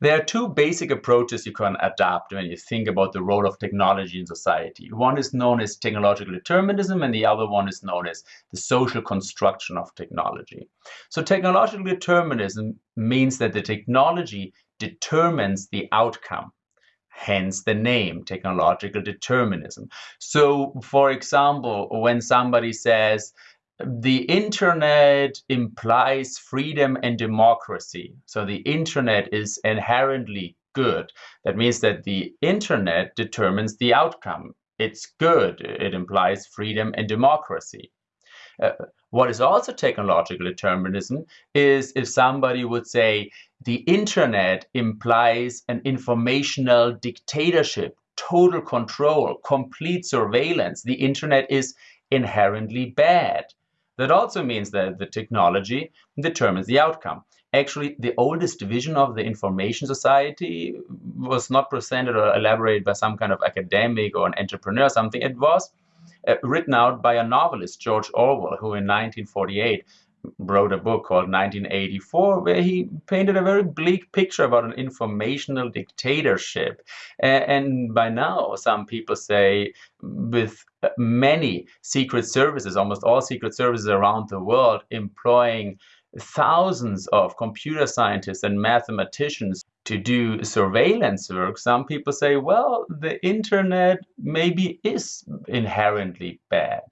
There are two basic approaches you can adapt when you think about the role of technology in society. One is known as technological determinism, and the other one is known as the social construction of technology. So, technological determinism means that the technology determines the outcome hence the name technological determinism. So, for example, when somebody says the internet implies freedom and democracy. So the internet is inherently good. That means that the internet determines the outcome. It's good. It implies freedom and democracy. Uh, what is also technological determinism is if somebody would say the internet implies an informational dictatorship, total control, complete surveillance. The internet is inherently bad. That also means that the technology determines the outcome. Actually, the oldest vision of the information society was not presented or elaborated by some kind of academic or an entrepreneur or something. It was uh, written out by a novelist, George Orwell, who in 1948 wrote a book called 1984 where he painted a very bleak picture about an informational dictatorship. And by now some people say with uh, many secret services almost all secret services around the world employing thousands of computer scientists and mathematicians to do surveillance work, some people say, well, the internet maybe is inherently bad.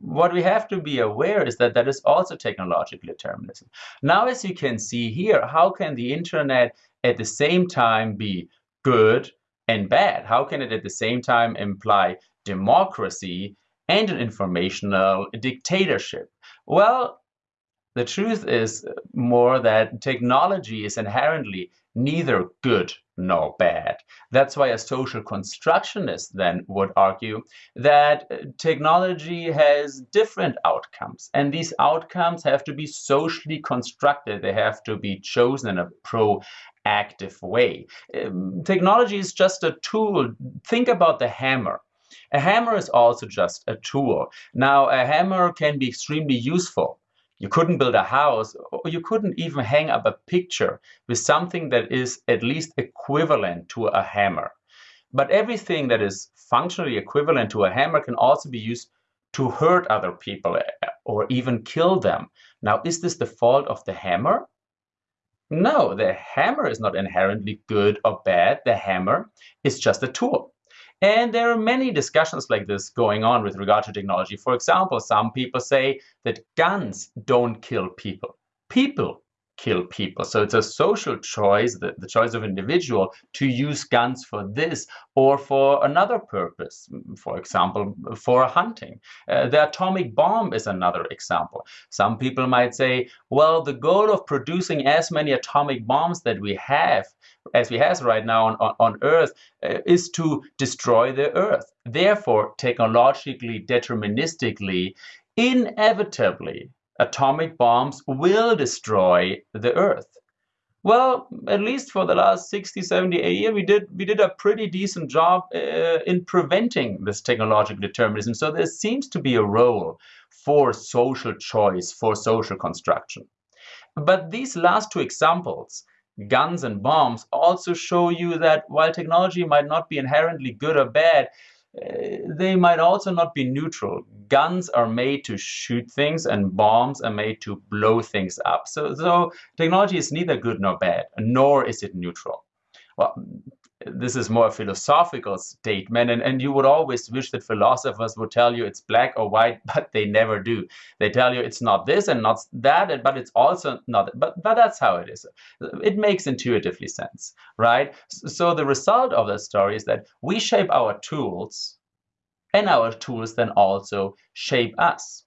What we have to be aware is that that is also technological determinism. Now, as you can see here, how can the internet at the same time be good and bad? How can it at the same time imply democracy and an informational dictatorship? Well, the truth is more that technology is inherently neither good nor bad. That's why a social constructionist then would argue that technology has different outcomes, and these outcomes have to be socially constructed. They have to be chosen in a proactive way. Um, technology is just a tool. Think about the hammer. A hammer is also just a tool. Now, a hammer can be extremely useful you couldn't build a house, or you couldn't even hang up a picture with something that is at least equivalent to a hammer. But everything that is functionally equivalent to a hammer can also be used to hurt other people eh, or even kill them. Now, is this the fault of the hammer? No, the hammer is not inherently good or bad. The hammer is just a tool. And there are many discussions like this going on with regard to technology. For example, some people say that guns don't kill people. People kill people. So it's a social choice, the, the choice of individual to use guns for this or for another purpose, for example, for hunting. Uh, the atomic bomb is another example. Some people might say, well, the goal of producing as many atomic bombs that we have as we have right now on, on, on Earth, uh, is to destroy the Earth. Therefore, technologically, deterministically, inevitably, atomic bombs will destroy the Earth. Well, at least for the last 60, 70 80 years, we did we did a pretty decent job uh, in preventing this technological determinism. So there seems to be a role for social choice, for social construction. But these last two examples, guns and bombs also show you that while technology might not be inherently good or bad, uh, they might also not be neutral. Guns are made to shoot things and bombs are made to blow things up. So, so technology is neither good nor bad, nor is it neutral. Well, this is more a philosophical statement and, and you would always wish that philosophers would tell you it's black or white but they never do. They tell you it's not this and not that but it's also not but but that's how it is. It makes intuitively sense right? So the result of the story is that we shape our tools and our tools then also shape us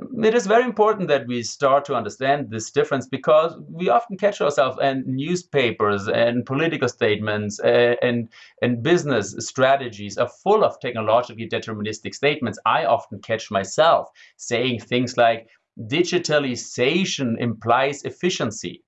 it is very important that we start to understand this difference because we often catch ourselves in newspapers and political statements uh, and, and business strategies are full of technologically deterministic statements. I often catch myself saying things like digitalization implies efficiency.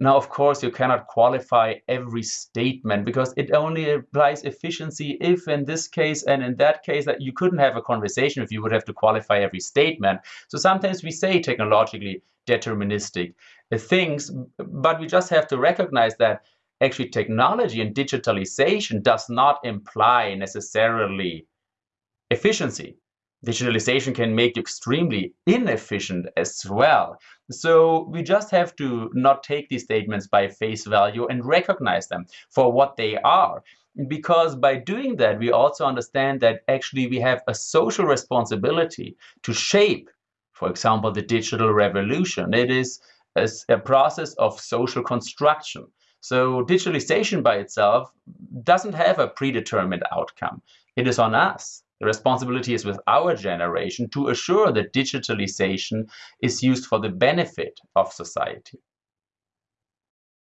Now, of course, you cannot qualify every statement because it only applies efficiency if in this case and in that case that you couldn't have a conversation if you would have to qualify every statement. So sometimes we say technologically deterministic uh, things, but we just have to recognize that actually technology and digitalization does not imply necessarily efficiency. Digitalization can make you extremely inefficient as well. So we just have to not take these statements by face value and recognize them for what they are. Because by doing that, we also understand that actually we have a social responsibility to shape, for example, the digital revolution. It is a, process of social construction. So digitalization by itself doesn't have a predetermined outcome. It is on us. The responsibility is with our generation to assure that digitalization is used for the benefit of society.